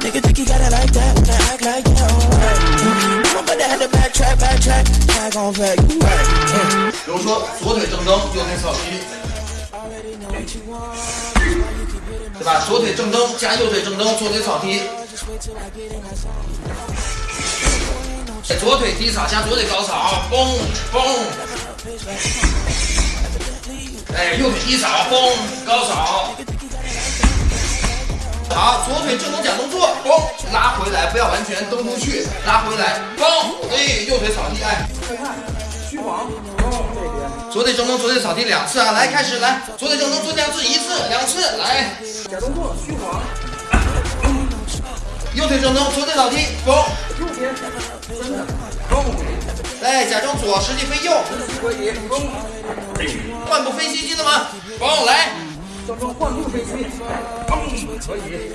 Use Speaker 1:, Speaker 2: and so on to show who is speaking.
Speaker 1: Nigga think you got it like that, wanna act like you alright. I'm about to have to backtrack, backtrack, tag on back, you right. Uh.
Speaker 2: 比如说左腿正蹬，右腿扫踢，对吧？左腿正蹬加右腿正蹬，左腿扫踢。左腿低扫加左腿高扫，嘣嘣。哎，右腿低扫，嘣高扫。好，左腿正蹬假动作，嘣拉回来，不要完全蹬出去，拉回来，嘣，哎，右腿扫地，哎。
Speaker 3: 虚晃，哦，这边。
Speaker 2: 左腿正蹬，左腿扫地两次啊！来，开始，来，左腿正蹬，做两次，一次，两次，来。
Speaker 3: 假动作，虚晃。
Speaker 2: 右腿正蹬，左腿扫地，嘣。
Speaker 3: 右边，真的，蹦。
Speaker 2: 来，假装左，实际飞右。
Speaker 3: 可以，嘣。
Speaker 2: 换步飞膝，记得吗？蹦，来。
Speaker 3: 假装换步飞膝，蹦，可以。